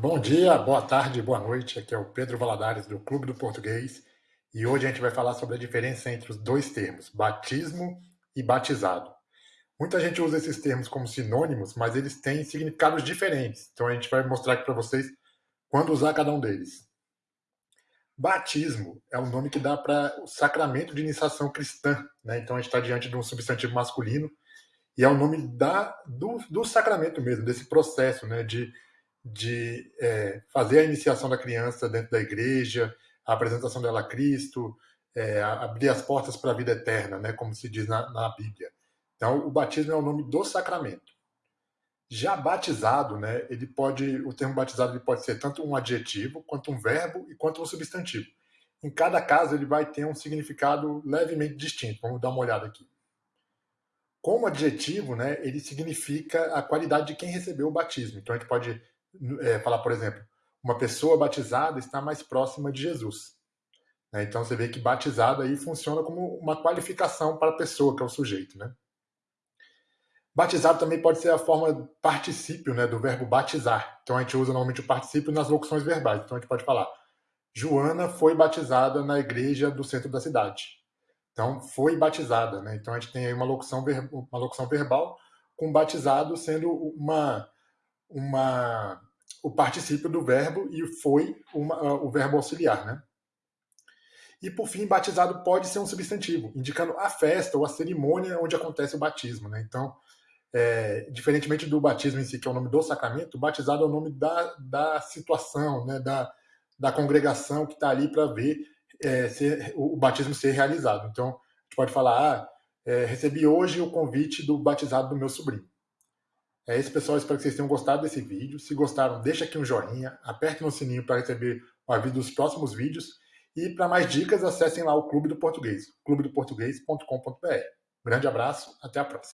Bom dia, boa tarde, boa noite. Aqui é o Pedro Valadares do Clube do Português e hoje a gente vai falar sobre a diferença entre os dois termos, batismo e batizado. Muita gente usa esses termos como sinônimos, mas eles têm significados diferentes. Então a gente vai mostrar aqui para vocês quando usar cada um deles. Batismo é o nome que dá para o sacramento de iniciação cristã. Né? Então a gente está diante de um substantivo masculino e é o nome da, do, do sacramento mesmo, desse processo né? de de é, fazer a iniciação da criança dentro da igreja, a apresentação dela a Cristo, é, abrir as portas para a vida eterna, né, como se diz na, na, Bíblia. Então, o batismo é o nome do sacramento. Já batizado, né, ele pode, o termo batizado ele pode ser tanto um adjetivo, quanto um verbo e quanto um substantivo. Em cada caso, ele vai ter um significado levemente distinto. Vamos dar uma olhada aqui. Como adjetivo, né, ele significa a qualidade de quem recebeu o batismo. Então, a gente pode é, falar, por exemplo, uma pessoa batizada está mais próxima de Jesus. Né? Então você vê que batizado aí funciona como uma qualificação para a pessoa, que é o sujeito. Né? Batizado também pode ser a forma particípio né, do verbo batizar. Então a gente usa normalmente o particípio nas locuções verbais. Então a gente pode falar: Joana foi batizada na igreja do centro da cidade. Então foi batizada. Né? Então a gente tem aí uma locução, uma locução verbal com batizado sendo uma uma, o particípio do verbo e foi uma, uh, o verbo auxiliar, né? E por fim, batizado pode ser um substantivo, indicando a festa ou a cerimônia onde acontece o batismo, né? Então, é, diferentemente do batismo em si, que é o nome do sacramento, batizado é o nome da, da situação, né? Da, da congregação que está ali para ver é, ser, o, o, batismo ser realizado. Então, a gente pode falar, ah, é, recebi hoje o convite do batizado do meu sobrinho. É isso, pessoal. Espero que vocês tenham gostado desse vídeo. Se gostaram, deixa aqui um joinha, aperte no sininho para receber o aviso dos próximos vídeos. E para mais dicas, acessem lá o Clube do Português, clubedoportuguês.com.br. Grande abraço, até a próxima.